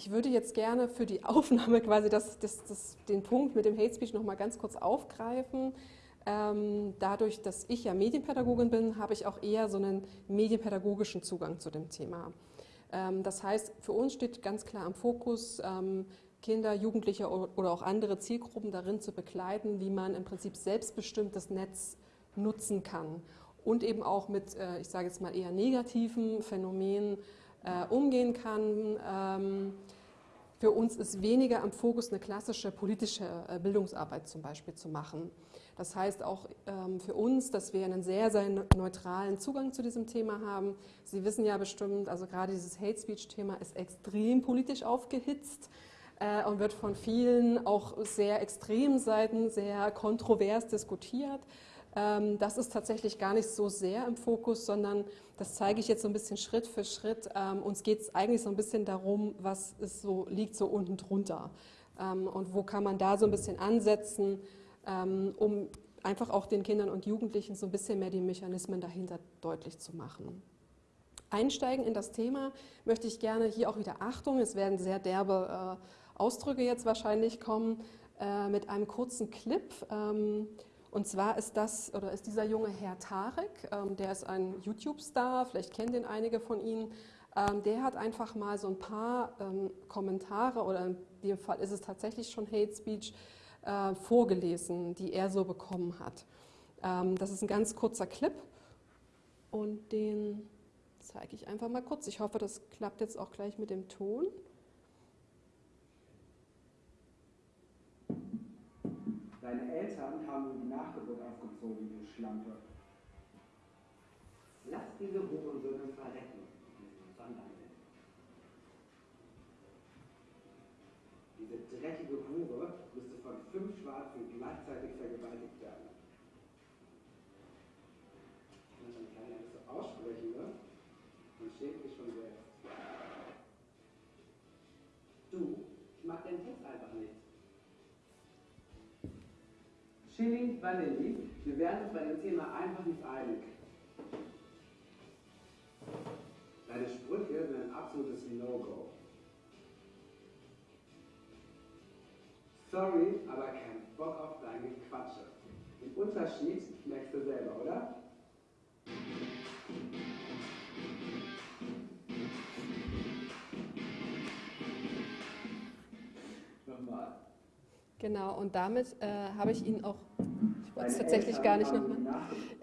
ich würde jetzt gerne für die Aufnahme quasi das, das, das, den Punkt mit dem Hate Speech nochmal ganz kurz aufgreifen. Ähm, dadurch, dass ich ja Medienpädagogin bin, habe ich auch eher so einen medienpädagogischen Zugang zu dem Thema. Ähm, das heißt, für uns steht ganz klar am Fokus, ähm, Kinder, Jugendliche oder auch andere Zielgruppen darin zu begleiten, wie man im Prinzip selbstbestimmt das Netz nutzen kann und eben auch mit, äh, ich sage jetzt mal eher negativen Phänomenen äh, umgehen kann. Für uns ist weniger am Fokus eine klassische politische äh, Bildungsarbeit zum Beispiel zu machen. Das heißt auch ähm, für uns, dass wir einen sehr, sehr neutralen Zugang zu diesem Thema haben. Sie wissen ja bestimmt, also gerade dieses Hate Speech-Thema ist extrem politisch aufgehitzt äh, und wird von vielen auch sehr extremen Seiten sehr kontrovers diskutiert. Ähm, das ist tatsächlich gar nicht so sehr im Fokus, sondern das zeige ich jetzt so ein bisschen Schritt für Schritt. Ähm, uns geht es eigentlich so ein bisschen darum, was ist so, liegt so unten drunter ähm, und wo kann man da so ein bisschen ansetzen, um einfach auch den Kindern und Jugendlichen so ein bisschen mehr die Mechanismen dahinter deutlich zu machen. Einsteigen in das Thema möchte ich gerne hier auch wieder Achtung, es werden sehr derbe äh, Ausdrücke jetzt wahrscheinlich kommen, äh, mit einem kurzen Clip. Und zwar ist das oder ist dieser junge Herr Tarek, ähm, der ist ein YouTube-Star, vielleicht kennen den einige von Ihnen. Ähm, der hat einfach mal so ein paar ähm, Kommentare oder in dem Fall ist es tatsächlich schon Hate Speech äh, vorgelesen, die er so bekommen hat. Ähm, das ist ein ganz kurzer Clip und den zeige ich einfach mal kurz. Ich hoffe, das klappt jetzt auch gleich mit dem Ton. Deine Eltern haben nur die Nachgeburt aufgezogen, du Schlampe. Lass diese Hurensöhne verrecken, diesen Sonderling. Diese dreckige Hure müsste von fünf Schwarzen gleichzeitig vergewaltigt werden. Wenn man kann ja nicht so aussprechen, ne? Man schämt mich schon selbst. Du, ich mag deinen Text einfach nicht. Chili Vanilli, wir werden uns bei dem Thema einfach nicht einig. Deine Sprüche sind ein absolutes No-Go. Sorry, aber kein Bock auf deine Quatsche. Den Unterschied merkst du selber, oder? Nochmal. Genau, und damit äh, habe ich Ihnen auch ich wollte es tatsächlich gar nicht nochmal,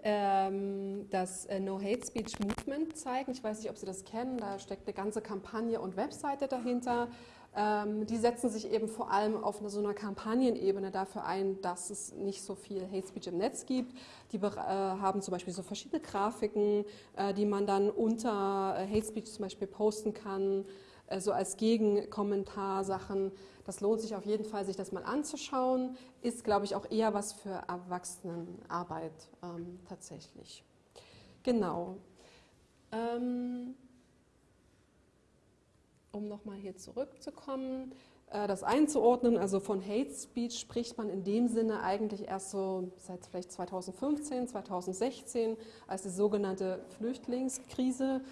ähm, das äh, No Hate Speech Movement zeigen. Ich weiß nicht, ob Sie das kennen, da steckt eine ganze Kampagne und Webseite dahinter. Ähm, die setzen sich eben vor allem auf eine, so einer Kampagnenebene dafür ein, dass es nicht so viel Hate Speech im Netz gibt. Die äh, haben zum Beispiel so verschiedene Grafiken, äh, die man dann unter äh, Hate Speech zum Beispiel posten kann äh, so als Gegenkommentar Sachen. Das lohnt sich auf jeden Fall, sich das mal anzuschauen. Ist, glaube ich, auch eher was für Erwachsenenarbeit ähm, tatsächlich. Genau. Ähm, um nochmal hier zurückzukommen, äh, das einzuordnen, also von Hate Speech spricht man in dem Sinne eigentlich erst so seit vielleicht 2015, 2016, als die sogenannte Flüchtlingskrise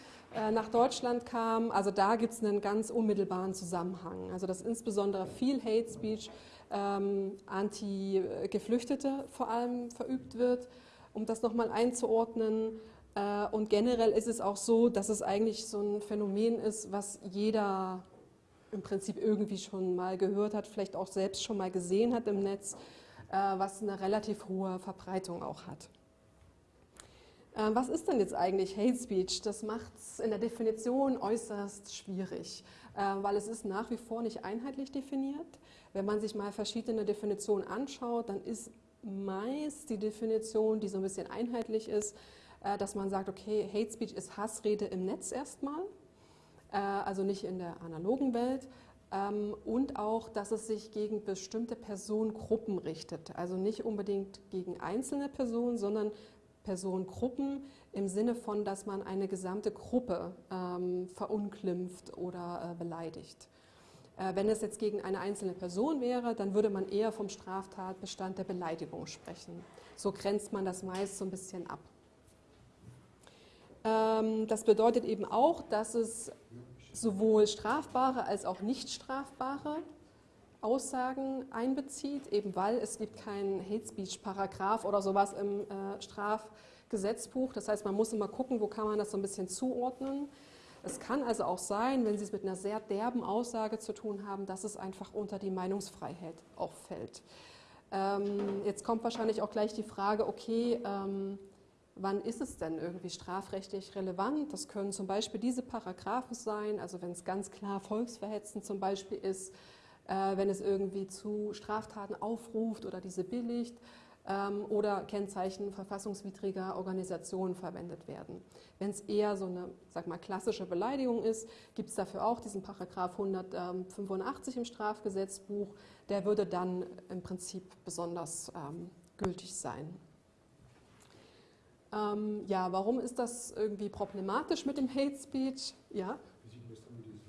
nach Deutschland kam. Also da gibt es einen ganz unmittelbaren Zusammenhang. Also dass insbesondere viel Hate Speech ähm, anti-Geflüchtete vor allem verübt wird, um das nochmal einzuordnen. Äh, und generell ist es auch so, dass es eigentlich so ein Phänomen ist, was jeder im Prinzip irgendwie schon mal gehört hat, vielleicht auch selbst schon mal gesehen hat im Netz, äh, was eine relativ hohe Verbreitung auch hat. Äh, was ist denn jetzt eigentlich Hate Speech? Das macht es in der Definition äußerst schwierig, äh, weil es ist nach wie vor nicht einheitlich definiert. Wenn man sich mal verschiedene Definitionen anschaut, dann ist meist die Definition, die so ein bisschen einheitlich ist, dass man sagt, okay, Hate Speech ist Hassrede im Netz erstmal. Äh, also nicht in der analogen Welt. Ähm, und auch, dass es sich gegen bestimmte Personengruppen richtet. Also nicht unbedingt gegen einzelne Personen, sondern Personengruppen im Sinne von, dass man eine gesamte Gruppe ähm, verunglimpft oder äh, beleidigt. Äh, wenn es jetzt gegen eine einzelne Person wäre, dann würde man eher vom Straftatbestand der Beleidigung sprechen. So grenzt man das meist so ein bisschen ab. Ähm, das bedeutet eben auch, dass es sowohl strafbare als auch nicht strafbare Aussagen einbezieht, eben weil es gibt keinen Hate Speech Paragraph oder sowas im äh, Strafgesetzbuch. Das heißt, man muss immer gucken, wo kann man das so ein bisschen zuordnen. Es kann also auch sein, wenn Sie es mit einer sehr derben Aussage zu tun haben, dass es einfach unter die Meinungsfreiheit auch fällt. Ähm, jetzt kommt wahrscheinlich auch gleich die Frage, okay, ähm, wann ist es denn irgendwie strafrechtlich relevant? Das können zum Beispiel diese Paragraphen sein, also wenn es ganz klar volksverhetzend zum Beispiel ist, äh, wenn es irgendwie zu Straftaten aufruft oder diese billigt ähm, oder Kennzeichen verfassungswidriger Organisationen verwendet werden. Wenn es eher so eine sag mal, klassische Beleidigung ist, gibt es dafür auch diesen Paragraph 185 im Strafgesetzbuch. Der würde dann im Prinzip besonders ähm, gültig sein. Ähm, ja, warum ist das irgendwie problematisch mit dem Hate Speech? Ja? Wie sieht das dann mit diesen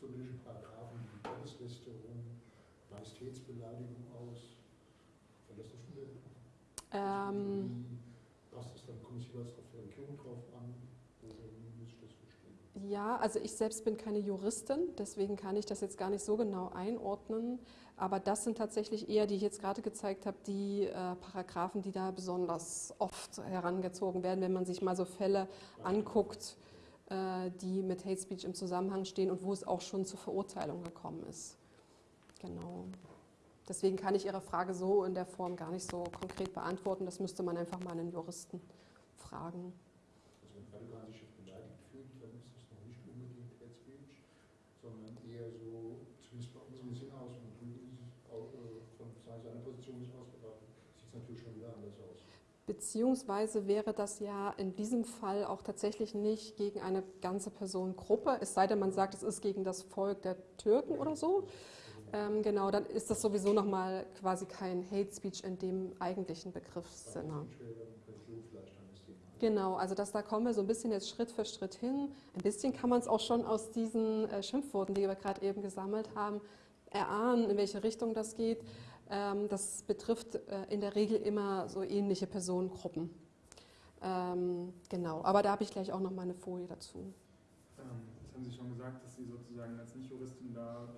sowjetischen Paragraphen wie Gotteslästerung, Majestätsbeleidigung aus? Verlässt das schon wieder? Ähm, Was ist dann, kommt es jeweils auf die Regierung drauf an? Oder wie muss ich das verstehen? Ja, also ich selbst bin keine Juristin, deswegen kann ich das jetzt gar nicht so genau einordnen. Aber das sind tatsächlich eher, die ich jetzt gerade gezeigt habe, die äh, Paragraphen, die da besonders oft herangezogen werden, wenn man sich mal so Fälle anguckt, äh, die mit Hate Speech im Zusammenhang stehen und wo es auch schon zur Verurteilung gekommen ist. Genau. Deswegen kann ich Ihre Frage so in der Form gar nicht so konkret beantworten. Das müsste man einfach mal einen Juristen fragen. Also wenn Radikal sich beleidigt fühlt, dann ist das noch nicht unbedingt Hate Speech, sondern eher so, zumindest bei uns im Sinne aus und es von seiner Position nicht ausgebracht, sieht es natürlich schon wieder anders aus. Beziehungsweise wäre das ja in diesem Fall auch tatsächlich nicht gegen eine ganze Personengruppe, es sei denn, man sagt, es ist gegen das Volk der Türken oder so. Ähm, genau, dann ist das sowieso nochmal quasi kein Hate Speech in dem eigentlichen Begriffssinne. Genau, also das, da kommen wir so ein bisschen jetzt Schritt für Schritt hin. Ein bisschen kann man es auch schon aus diesen äh, Schimpfworten, die wir gerade eben gesammelt haben, erahnen, in welche Richtung das geht. Ähm, das betrifft äh, in der Regel immer so ähnliche Personengruppen. Ähm, genau, aber da habe ich gleich auch noch mal eine Folie dazu. Ähm, das haben Sie schon gesagt, dass Sie sozusagen als Nicht-Juristin da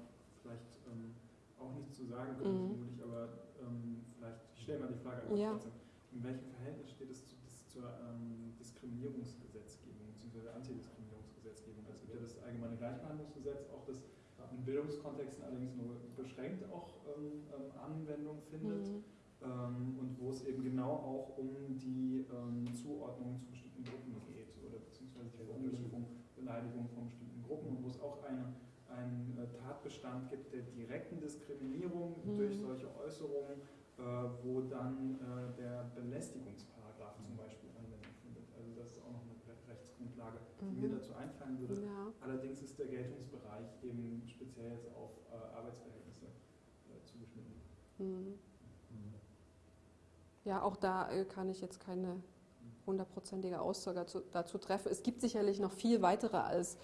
auch nichts zu sagen können, Mhm. vermutlich, aber ähm, vielleicht, ich stelle mal die Frage einfach Ja. trotzdem. In welchem Verhältnis steht es zu, dis, zur ähm, Diskriminierungsgesetzgebung bzw. Antidiskriminierungsgesetzgebung? Also es gibt ja das allgemeine Gleichbehandlungsgesetz, auch das in Bildungskontexten allerdings nur beschränkt auch ähm, ähm, Anwendung findet Mhm. ähm, und wo es eben genau auch um die ähm, Zuordnung zu bestimmten Gruppen geht oder beziehungsweise die Verunglimpfung, Beleidigung von bestimmten Gruppen und wo es auch eine, einen äh, Tatbestand gibt der direkten Diskriminierung Mhm. durch solche Äußerungen, äh, wo dann äh, der Belästigungsparagraph zum Beispiel Anwendung findet. Also das ist auch noch eine Re- Rechtsgrundlage, die mir Mhm. dazu einfallen würde. Ja. Allerdings ist der Geltungsbereich eben speziell jetzt auf äh, Arbeitsverhältnisse äh, zugeschnitten. Mhm. Ja, auch da kann ich jetzt keine hundertprozentige Aussage dazu, dazu treffen. Es gibt sicherlich noch viel weitere als äh,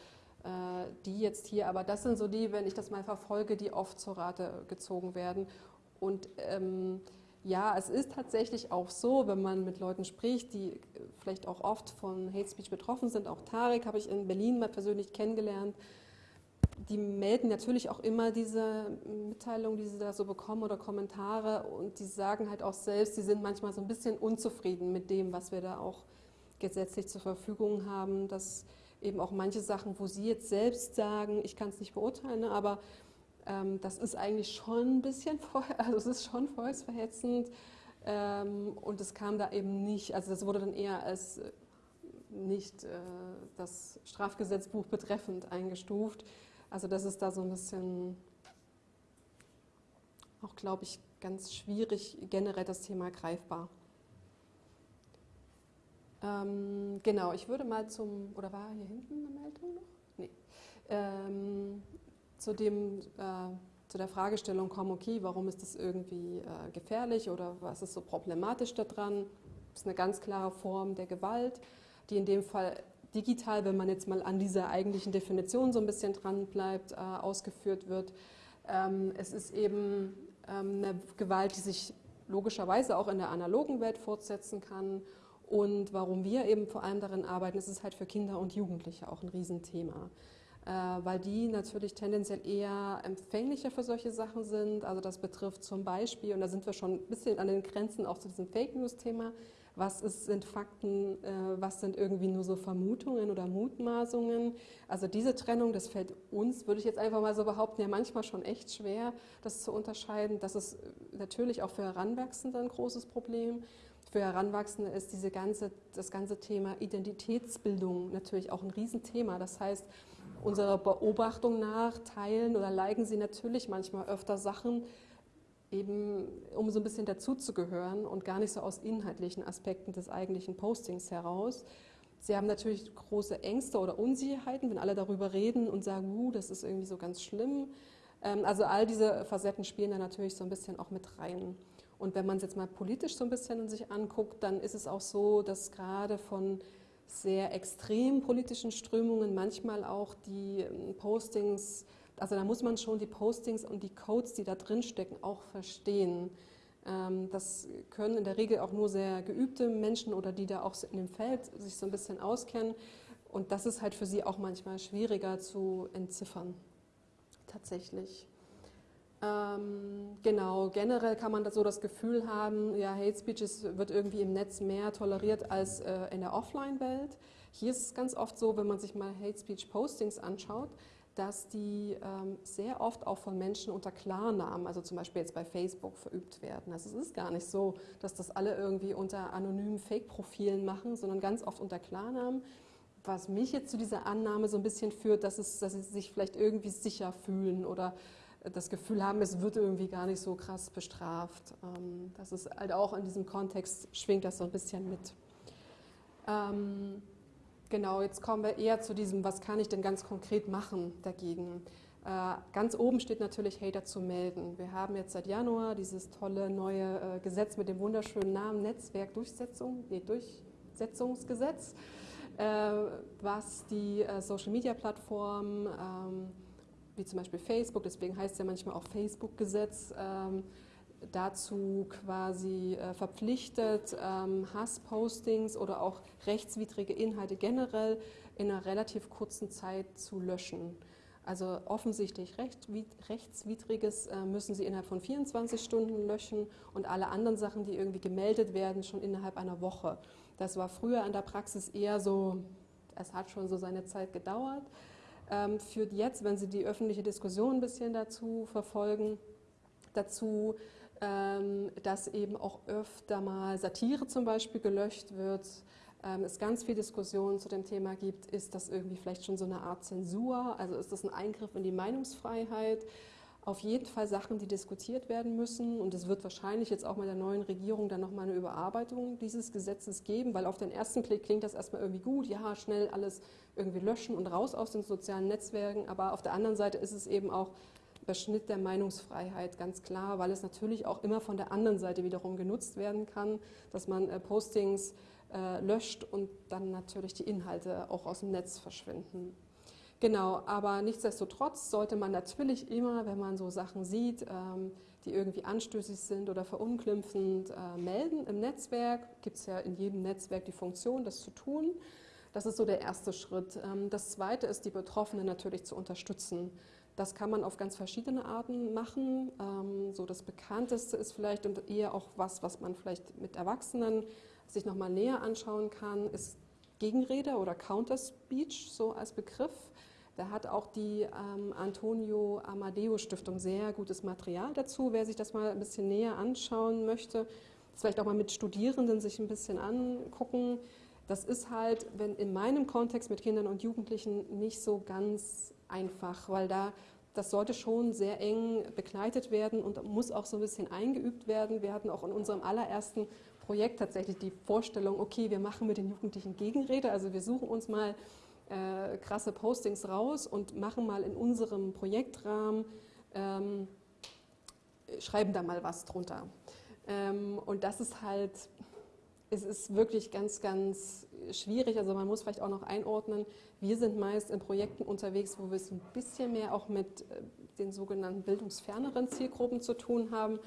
die jetzt hier, aber das sind so die, wenn ich das mal verfolge, die oft zur Rate gezogen werden. Und ähm, ja, es ist tatsächlich auch so, wenn man mit Leuten spricht, die äh, vielleicht auch oft von Hate Speech betroffen sind, auch Tarek habe ich in Berlin mal persönlich kennengelernt, die melden natürlich auch immer diese Mitteilungen, die sie da so bekommen oder Kommentare und die sagen halt auch selbst, sie sind manchmal so ein bisschen unzufrieden mit dem, was wir da auch gesetzlich zur Verfügung haben, dass eben auch manche Sachen, wo sie jetzt selbst sagen, ich kann es nicht beurteilen, ne, aber ähm, das ist eigentlich schon ein bisschen, also es ist schon volksverhetzend ähm, und es kam da eben nicht, also das wurde dann eher als äh, nicht äh, das Strafgesetzbuch betreffend eingestuft. Also das ist da so ein bisschen auch, glaube ich, ganz schwierig generell das Thema greifbar. Ähm, genau, ich würde mal zum, oder war hier hinten eine Meldung noch? Nee. Ähm, zu, dem, äh, zu der Fragestellung kommen, okay, warum ist das irgendwie äh, gefährlich oder was ist so problematisch daran? Das ist eine ganz klare Form der Gewalt, die in dem Fall digital, wenn man jetzt mal an dieser eigentlichen Definition so ein bisschen dran bleibt, äh, ausgeführt wird. Ähm, es ist eben ähm, eine Gewalt, die sich logischerweise auch in der analogen Welt fortsetzen kann. Und warum wir eben vor allem darin arbeiten, ist es halt für Kinder und Jugendliche auch ein Riesenthema. äh, weil die natürlich tendenziell eher empfänglicher für solche Sachen sind. Also das betrifft zum Beispiel, und da sind wir schon ein bisschen an den Grenzen auch zu diesem Fake News-Thema, was ist, sind Fakten, äh, was sind irgendwie nur so Vermutungen oder Mutmaßungen. Also diese Trennung, das fällt uns, würde ich jetzt einfach mal so behaupten, ja manchmal schon echt schwer, das zu unterscheiden. Das ist natürlich auch für Heranwachsende ein großes Problem. Für Heranwachsende ist diese ganze, das ganze Thema Identitätsbildung natürlich auch ein Riesenthema. Das heißt, unserer Beobachtung nach teilen oder liken sie natürlich manchmal öfter Sachen, eben um so ein bisschen dazuzugehören und gar nicht so aus inhaltlichen Aspekten des eigentlichen Postings heraus. Sie haben natürlich große Ängste oder Unsicherheiten, wenn alle darüber reden und sagen, uh, das ist irgendwie so ganz schlimm. Ähm, also all diese Facetten spielen da natürlich so ein bisschen auch mit rein. Und wenn man es jetzt mal politisch so ein bisschen sich anguckt, dann ist es auch so, dass gerade von sehr extrem politischen Strömungen manchmal auch die ähm, Postings, also da muss man schon die Postings und die Codes, die da drin stecken, auch verstehen. Ähm, das können in der Regel auch nur sehr geübte Menschen oder die da auch in dem Feld sich so ein bisschen auskennen. Und das ist halt für sie auch manchmal schwieriger zu entziffern, tatsächlich. Ähm, genau, generell kann man so das Gefühl haben, ja, Hate Speech ist, wird irgendwie im Netz mehr toleriert als äh, in der Offline-Welt. Hier ist es ganz oft so, wenn man sich mal Hate Speech Postings anschaut, dass die ähm, sehr oft auch von Menschen unter Klarnamen, also zum Beispiel jetzt bei Facebook, verübt werden. Also es ist gar nicht so, dass das alle irgendwie unter anonymen Fake-Profilen machen, sondern ganz oft unter Klarnamen. Was mich jetzt zu dieser Annahme so ein bisschen führt, dass, es, dass sie sich vielleicht irgendwie sicher fühlen oder das Gefühl haben, es wird irgendwie gar nicht so krass bestraft. Ähm, das ist halt auch in diesem Kontext schwingt das so ein bisschen mit. Ähm, genau, jetzt kommen wir eher zu diesem, was kann ich denn ganz konkret machen dagegen? Äh, ganz oben steht natürlich Hater zu melden. Wir haben jetzt seit Januar dieses tolle neue äh, Gesetz mit dem wunderschönen Namen Netzwerkdurchsetzung, nee, Durchsetzungsgesetz, äh, was die Social Media Plattformen ähm, wie zum Beispiel Facebook, deswegen heißt es ja manchmal auch Facebook-Gesetz, ähm, dazu quasi äh, verpflichtet, ähm, Hasspostings oder auch rechtswidrige Inhalte generell in einer relativ kurzen Zeit zu löschen. Also offensichtlich rechtswidriges äh, müssen Sie innerhalb von 24 Stunden löschen und alle anderen Sachen, die irgendwie gemeldet werden, schon innerhalb einer Woche. Das war früher in der Praxis eher so, es hat schon so seine Zeit gedauert führt jetzt, wenn Sie die öffentliche Diskussion ein bisschen dazu verfolgen, dazu, ähm, dass eben auch öfter mal Satire zum Beispiel gelöscht wird. Ähm, es ganz viel Diskussion zu dem Thema gibt, ist das irgendwie vielleicht schon so eine Art Zensur, also ist das ein Eingriff in die Meinungsfreiheit? Auf jeden Fall Sachen, die diskutiert werden müssen. Und es wird wahrscheinlich jetzt auch mit der neuen Regierung dann nochmal eine Überarbeitung dieses Gesetzes geben, weil auf den ersten Klick klingt das erstmal irgendwie gut, ja, schnell alles irgendwie löschen und raus aus den sozialen Netzwerken. Aber auf der anderen Seite ist es eben auch Beschnitt der Meinungsfreiheit, ganz klar, weil es natürlich auch immer von der anderen Seite wiederum genutzt werden kann, dass man äh, Postings äh, löscht und dann natürlich die Inhalte auch aus dem Netz verschwinden. Genau, aber nichtsdestotrotz sollte man natürlich immer, wenn man so Sachen sieht, ähm, die irgendwie anstößig sind oder verunglimpfend, äh, melden im Netzwerk. Gibt es ja in jedem Netzwerk die Funktion, das zu tun. Das ist so der erste Schritt. Ähm, das zweite ist, die Betroffenen natürlich zu unterstützen. Das kann man auf ganz verschiedene Arten machen. Ähm, so das bekannteste ist vielleicht und eher auch was, was man vielleicht mit Erwachsenen sich nochmal näher anschauen kann, ist Gegenrede oder Counter-Speech so als Begriff. Da hat auch die ähm, Antonio Amadeo Stiftung sehr gutes Material dazu. Wer sich das mal ein bisschen näher anschauen möchte, das vielleicht auch mal mit Studierenden sich ein bisschen angucken. Das ist halt, wenn in meinem Kontext mit Kindern und Jugendlichen nicht so ganz einfach, weil da das sollte schon sehr eng begleitet werden und muss auch so ein bisschen eingeübt werden. Wir hatten auch in unserem allerersten Projekt tatsächlich die Vorstellung, okay, wir machen mit den Jugendlichen Gegenrede, also wir suchen uns mal äh, krasse Postings raus und machen mal in unserem Projektrahmen, ähm, schreiben da mal was drunter. Ähm, und das ist halt, es ist wirklich ganz, ganz schwierig. Also man muss vielleicht auch noch einordnen, wir sind meist in Projekten unterwegs, wo wir es ein bisschen mehr auch mit äh, den sogenannten bildungsferneren Zielgruppen zu tun haben.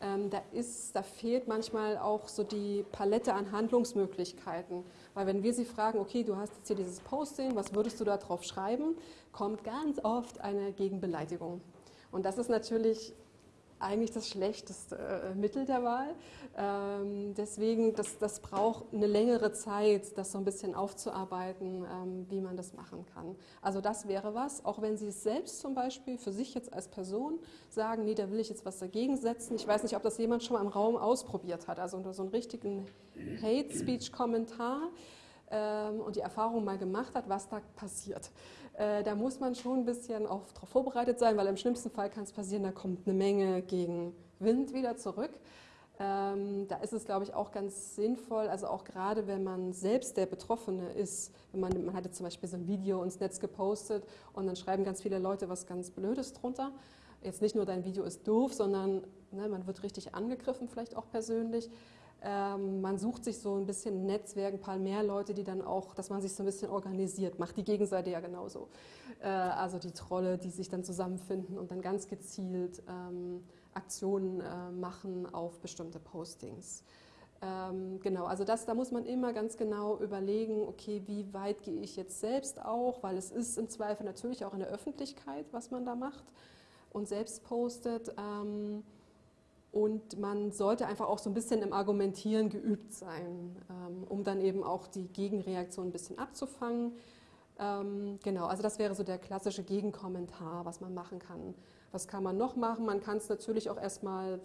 Ähm, da, ist, da fehlt manchmal auch so die Palette an Handlungsmöglichkeiten. Weil wenn wir sie fragen, okay, du hast jetzt hier dieses Posting, was würdest du da drauf schreiben, kommt ganz oft eine Gegenbeleidigung. Und das ist natürlich eigentlich das schlechteste äh, Mittel der Wahl. Ähm, deswegen, das, das braucht eine längere Zeit, das so ein bisschen aufzuarbeiten, ähm, wie man das machen kann. Also das wäre was, auch wenn Sie es selbst zum Beispiel für sich jetzt als Person sagen, nee, da will ich jetzt was dagegen setzen. Ich weiß nicht, ob das jemand schon mal im Raum ausprobiert hat, also so einen richtigen Hate-Speech-Kommentar ähm, und die Erfahrung mal gemacht hat, was da passiert. Äh, da muss man schon ein bisschen darauf vorbereitet sein, weil im schlimmsten Fall kann es passieren, da kommt eine Menge gegen Wind wieder zurück. Ähm, da ist es, glaube ich, auch ganz sinnvoll, also auch gerade wenn man selbst der Betroffene ist, wenn man, man hatte zum Beispiel so ein Video ins Netz gepostet und dann schreiben ganz viele Leute was ganz Blödes drunter. Jetzt nicht nur dein Video ist doof, sondern ne, man wird richtig angegriffen, vielleicht auch persönlich. Ähm, man sucht sich so ein bisschen Netzwerk, ein paar mehr Leute, die dann auch, dass man sich so ein bisschen organisiert, macht die Gegenseite ja genauso. Äh, also die Trolle, die sich dann zusammenfinden und dann ganz gezielt ähm, Aktionen äh, machen auf bestimmte Postings. Ähm, genau, also das, da muss man immer ganz genau überlegen, okay, wie weit gehe ich jetzt selbst auch, weil es ist im Zweifel natürlich auch in der Öffentlichkeit, was man da macht und selbst postet. Ähm, und man sollte einfach auch so ein bisschen im Argumentieren geübt sein, ähm, um dann eben auch die Gegenreaktion ein bisschen abzufangen. Ähm, genau, also das wäre so der klassische Gegenkommentar, was man machen kann. Was kann man noch machen? Man kann es natürlich auch erstmal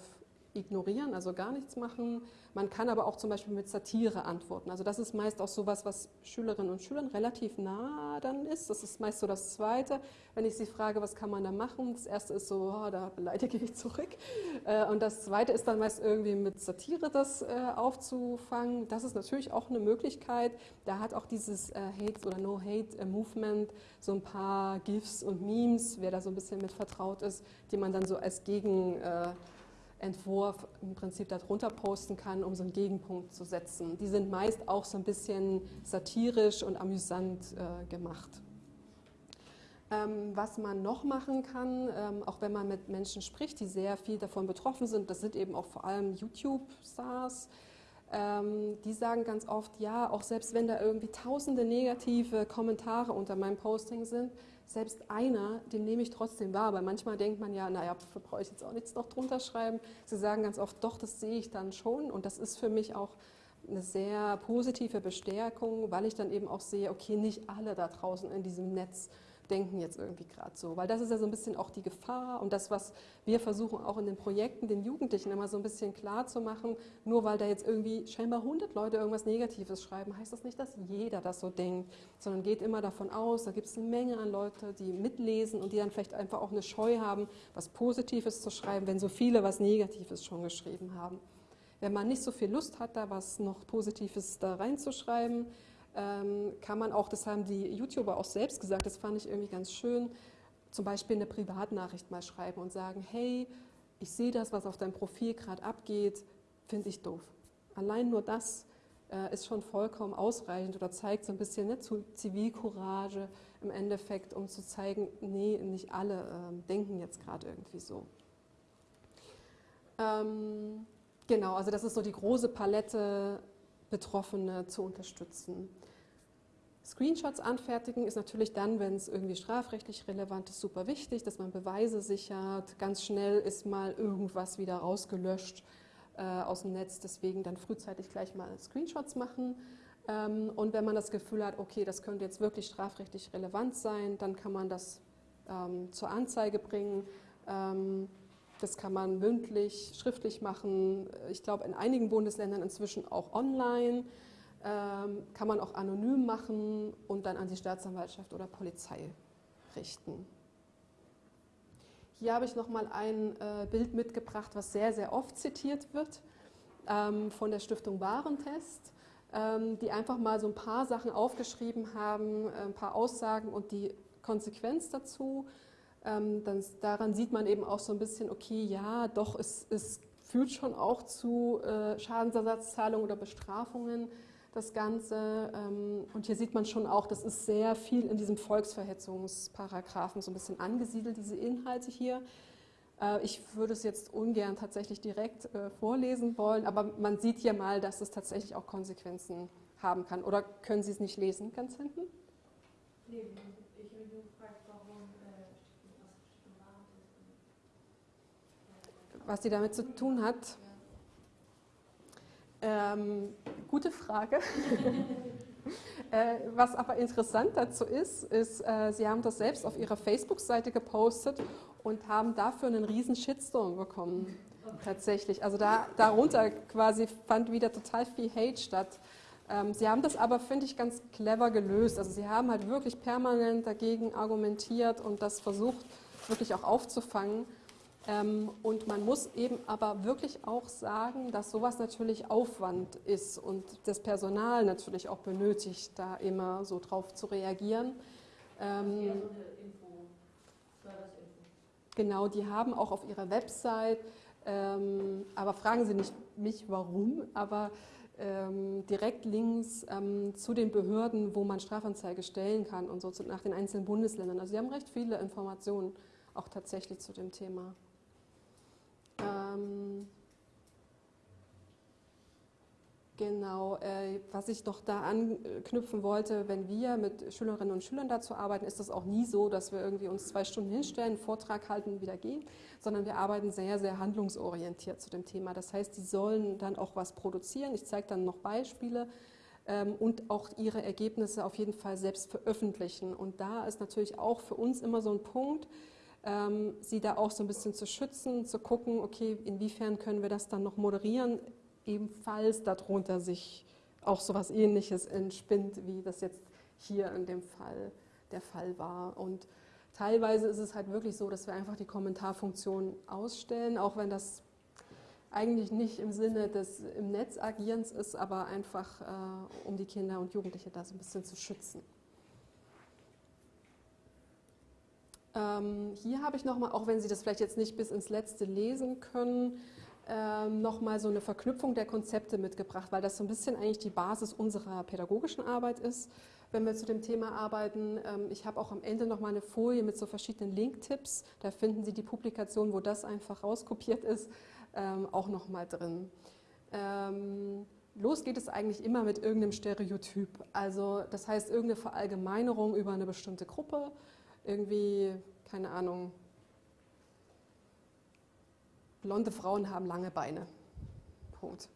ignorieren, also gar nichts machen. Man kann aber auch zum Beispiel mit Satire antworten. Also das ist meist auch sowas, was Schülerinnen und Schülern relativ nah dann ist. Das ist meist so das Zweite. Wenn ich sie frage, was kann man da machen? Das Erste ist so, oh, da beleidige ich zurück. Äh, und das Zweite ist dann meist irgendwie mit Satire das äh, aufzufangen. Das ist natürlich auch eine Möglichkeit. Da hat auch dieses äh, Hate oder No-Hate-Movement so ein paar GIFs und Memes, wer da so ein bisschen mit vertraut ist, die man dann so als Gegen Entwurf im Prinzip darunter posten kann, um so einen Gegenpunkt zu setzen. Die sind meist auch so ein bisschen satirisch und amüsant äh, gemacht. Ähm, was man noch machen kann, ähm, auch wenn man mit Menschen spricht, die sehr viel davon betroffen sind, das sind eben auch vor allem YouTube-Stars, ähm, die sagen ganz oft, ja, auch selbst wenn da irgendwie tausende negative Kommentare unter meinem Posting sind, selbst einer, den nehme ich trotzdem wahr, weil manchmal denkt man ja, naja, brauche ich jetzt auch nichts noch drunter schreiben. Sie sagen ganz oft, doch, das sehe ich dann schon und das ist für mich auch eine sehr positive Bestärkung, weil ich dann eben auch sehe, okay, nicht alle da draußen in diesem Netz denken jetzt irgendwie gerade so. Weil das ist ja so ein bisschen auch die Gefahr und das, was wir versuchen auch in den Projekten den Jugendlichen immer so ein bisschen klar zu machen, nur weil da jetzt irgendwie scheinbar 100 Leute irgendwas Negatives schreiben, heißt das nicht, dass jeder das so denkt, sondern geht immer davon aus, da gibt es eine Menge an Leute, die mitlesen und die dann vielleicht einfach auch eine Scheu haben, was Positives zu schreiben, wenn so viele was Negatives schon geschrieben haben. Wenn man nicht so viel Lust hat, da was noch Positives da reinzuschreiben, kann man auch, das haben die YouTuber auch selbst gesagt, das fand ich irgendwie ganz schön, zum Beispiel eine Privatnachricht mal schreiben und sagen, hey, ich sehe das, was auf deinem Profil gerade abgeht, finde ich doof. Allein nur das äh, ist schon vollkommen ausreichend oder zeigt so ein bisschen ne, Zivilcourage im Endeffekt, um zu zeigen, nee, nicht alle äh, denken jetzt gerade irgendwie so. Ähm, genau, also das ist so die große Palette Betroffene zu unterstützen. Screenshots anfertigen ist natürlich dann, wenn es irgendwie strafrechtlich relevant ist, super wichtig, dass man Beweise sichert. Ganz schnell ist mal irgendwas wieder rausgelöscht äh, aus dem Netz, deswegen dann frühzeitig gleich mal Screenshots machen. Ähm, und wenn man das Gefühl hat, okay, das könnte jetzt wirklich strafrechtlich relevant sein, dann kann man das ähm, zur Anzeige bringen. Ähm, das kann man mündlich, schriftlich machen. Ich glaube, in einigen Bundesländern inzwischen auch online. Ähm, kann man auch anonym machen und dann an die Staatsanwaltschaft oder Polizei richten. Hier habe ich nochmal ein äh, Bild mitgebracht, was sehr, sehr oft zitiert wird, ähm, von der Stiftung Warentest, ähm, die einfach mal so ein paar Sachen aufgeschrieben haben, äh, ein paar Aussagen und die Konsequenz dazu. Ähm, dann, daran sieht man eben auch so ein bisschen, okay, ja, doch, es, es führt schon auch zu äh, Schadensersatzzahlungen oder Bestrafungen, das Ganze. Ähm, und hier sieht man schon auch, das ist sehr viel in diesem Volksverhetzungsparagraphen so ein bisschen angesiedelt, diese Inhalte hier. Äh, ich würde es jetzt ungern tatsächlich direkt äh, vorlesen wollen, aber man sieht hier mal, dass es tatsächlich auch Konsequenzen haben kann. Oder können Sie es nicht lesen, ganz hinten? Nee, ich habe nur gefragt, warum äh, was die damit zu tun hat. Ähm, gute Frage. äh, was aber interessant dazu ist, ist, äh, Sie haben das selbst auf Ihrer Facebook-Seite gepostet und haben dafür einen riesen Shitstorm bekommen. Tatsächlich. Also da, darunter quasi fand wieder total viel Hate statt. Ähm, Sie haben das aber, finde ich, ganz clever gelöst. Also Sie haben halt wirklich permanent dagegen argumentiert und das versucht wirklich auch aufzufangen. Ähm, und man muss eben aber wirklich auch sagen, dass sowas natürlich Aufwand ist und das Personal natürlich auch benötigt, da immer so drauf zu reagieren. Ähm, genau, die haben auch auf ihrer Website, ähm, aber fragen Sie nicht mich warum, aber ähm, direkt Links ähm, zu den Behörden, wo man Strafanzeige stellen kann und so nach den einzelnen Bundesländern. Also Sie haben recht viele Informationen auch tatsächlich zu dem Thema. Ähm, Genau, äh, was ich noch da anknüpfen wollte, wenn wir mit Schülerinnen und Schülern dazu arbeiten, ist das auch nie so, dass wir irgendwie uns zwei Stunden hinstellen, einen Vortrag halten und wieder gehen, sondern wir arbeiten sehr, sehr handlungsorientiert zu dem Thema. Das heißt, die sollen dann auch was produzieren. Ich zeige dann noch Beispiele ähm, und auch ihre Ergebnisse auf jeden Fall selbst veröffentlichen. Und da ist natürlich auch für uns immer so ein Punkt, ähm, sie da auch so ein bisschen zu schützen, zu gucken, okay, inwiefern können wir das dann noch moderieren, ebenfalls darunter sich auch so etwas Ähnliches entspinnt, wie das jetzt hier in dem Fall der Fall war. Und teilweise ist es halt wirklich so, dass wir einfach die Kommentarfunktion ausstellen, auch wenn das eigentlich nicht im Sinne des im Netz agierens ist, aber einfach äh, um die Kinder und Jugendliche da so ein bisschen zu schützen. Ähm, hier habe ich nochmal, auch wenn Sie das vielleicht jetzt nicht bis ins Letzte lesen können, ähm, nochmal so eine Verknüpfung der Konzepte mitgebracht, weil das so ein bisschen eigentlich die Basis unserer pädagogischen Arbeit ist, wenn wir zu dem Thema arbeiten. Ähm, ich habe auch am Ende nochmal eine Folie mit so verschiedenen Link-Tipps. Da finden Sie die Publikation, wo das einfach rauskopiert ist, ähm, auch nochmal drin. Ähm, los geht es eigentlich immer mit irgendeinem Stereotyp. Also das heißt irgendeine Verallgemeinerung über eine bestimmte Gruppe, irgendwie, keine Ahnung, blonde Frauen haben lange Beine. Punkt.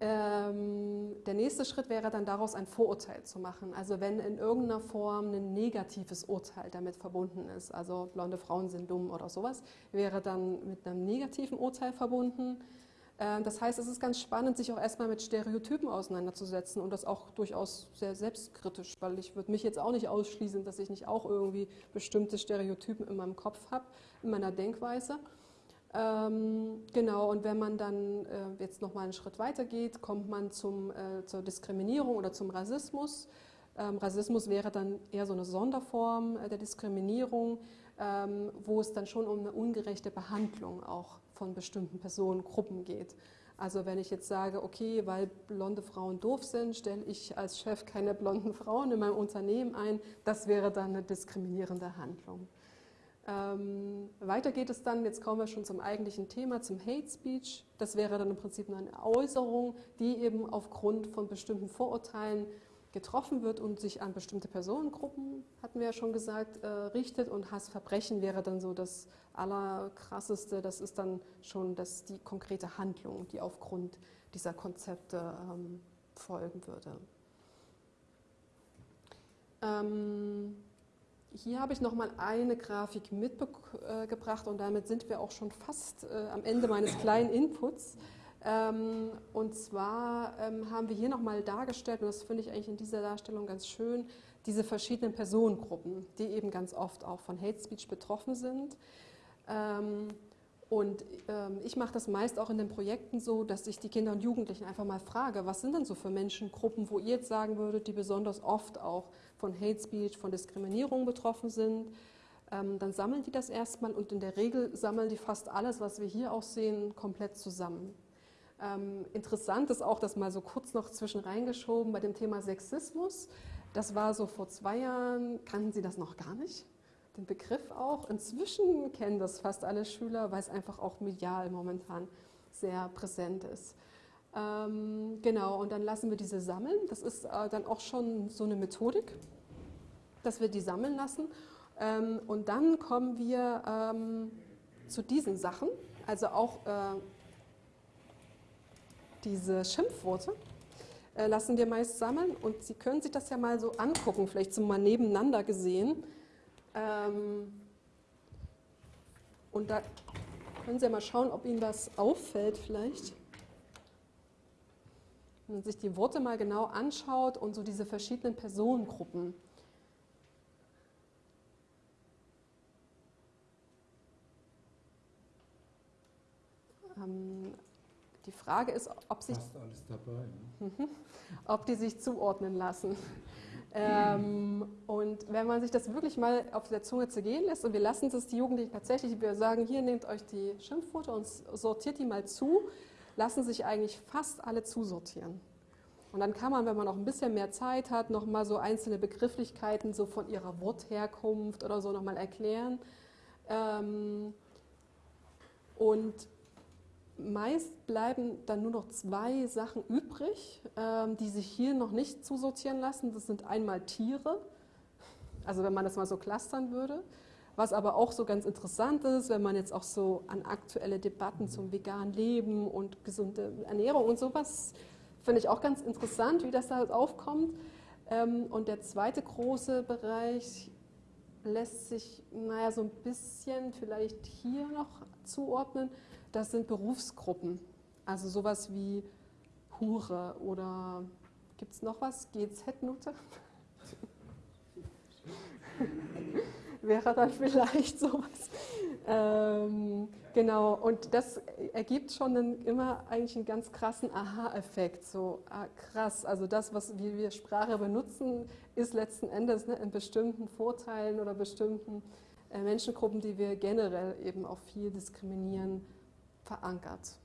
Ähm, der nächste Schritt wäre dann daraus ein Vorurteil zu machen. Also wenn in irgendeiner Form ein negatives Urteil damit verbunden ist, also blonde Frauen sind dumm oder sowas, wäre dann mit einem negativen Urteil verbunden. Äh, das heißt, es ist ganz spannend, sich auch erstmal mit Stereotypen auseinanderzusetzen und das auch durchaus sehr selbstkritisch, weil ich würde mich jetzt auch nicht ausschließen, dass ich nicht auch irgendwie bestimmte Stereotypen in meinem Kopf habe, in meiner Denkweise. Ähm, genau, und wenn man dann äh, jetzt nochmal einen Schritt weiter geht, kommt man zum, äh, zur Diskriminierung oder zum Rassismus. Ähm, Rassismus wäre dann eher so eine Sonderform äh, der Diskriminierung, ähm, wo es dann schon um eine ungerechte Behandlung auch von bestimmten Personengruppen geht. Also wenn ich jetzt sage, okay, weil blonde Frauen doof sind, stelle ich als Chef keine blonden Frauen in meinem Unternehmen ein, das wäre dann eine diskriminierende Handlung. Ähm, weiter geht es dann, jetzt kommen wir schon zum eigentlichen Thema, zum Hate Speech. Das wäre dann im Prinzip eine Äußerung, die eben aufgrund von bestimmten Vorurteilen getroffen wird und sich an bestimmte Personengruppen, hatten wir ja schon gesagt, äh, richtet. Und Hassverbrechen wäre dann so das Allerkrasseste. Das ist dann schon das, die konkrete Handlung, die aufgrund dieser Konzepte ähm, folgen würde. Ähm, hier habe ich noch mal eine Grafik mitgebracht und damit sind wir auch schon fast äh, am Ende meines kleinen Inputs. Ähm, und zwar ähm, haben wir hier noch mal dargestellt, und das finde ich eigentlich in dieser Darstellung ganz schön, diese verschiedenen Personengruppen, die eben ganz oft auch von Hate Speech betroffen sind. Ähm, und ich mache das meist auch in den Projekten so, dass ich die Kinder und Jugendlichen einfach mal frage, was sind denn so für Menschengruppen, wo ihr jetzt sagen würdet, die besonders oft auch von Hate Speech, von Diskriminierung betroffen sind. Dann sammeln die das erstmal und in der Regel sammeln die fast alles, was wir hier auch sehen, komplett zusammen. Ähm, interessant ist auch, das mal so kurz noch zwischen reingeschoben bei dem Thema Sexismus. Das war so vor zwei Jahren, kannten Sie das noch gar nicht? den Begriff auch. Inzwischen kennen das fast alle Schüler, weil es einfach auch medial momentan sehr präsent ist. Ähm, genau, und dann lassen wir diese sammeln. Das ist äh, dann auch schon so eine Methodik, dass wir die sammeln lassen. Ähm, und dann kommen wir ähm, zu diesen Sachen, also auch äh, diese Schimpfworte äh, lassen wir meist sammeln und Sie können sich das ja mal so angucken, vielleicht so mal nebeneinander gesehen. Ähm, und da können Sie ja mal schauen, ob Ihnen das auffällt vielleicht. Wenn man sich die Worte mal genau anschaut und so diese verschiedenen Personengruppen. Ähm, die Frage ist, ob sich, dabei. Ne? ob die sich zuordnen lassen. Ähm, und wenn man sich das wirklich mal auf der Zunge zergehen lässt und wir lassen es die Jugendlichen tatsächlich, wir sagen, hier nehmt euch die Schimpfworte und sortiert die mal zu, lassen sich eigentlich fast alle zusortieren. Und dann kann man, wenn man auch ein bisschen mehr Zeit hat, noch mal so einzelne Begrifflichkeiten so von ihrer Wortherkunft oder so noch mal erklären. Ähm, und meist bleiben dann nur noch zwei Sachen übrig, ähm, die sich hier noch nicht zusortieren lassen. Das sind einmal Tiere, also wenn man das mal so clustern würde. Was aber auch so ganz interessant ist, wenn man jetzt auch so an aktuelle Debatten zum veganen Leben und gesunde Ernährung und sowas, finde ich auch ganz interessant, wie das da aufkommt. Ähm, und der zweite große Bereich lässt sich, naja, so ein bisschen vielleicht hier noch zuordnen das sind Berufsgruppen. Also sowas wie Hure oder gibt es noch was? GZ-Nutte? Wäre dann vielleicht sowas. Ähm, genau, und das ergibt schon einen, immer eigentlich einen ganz krassen Aha-Effekt. So ah, krass, also das, was wie wir Sprache benutzen, ist letzten Endes ne, in bestimmten Vorteilen oder bestimmten äh, Menschengruppen, die wir generell eben auch viel diskriminieren, verankert.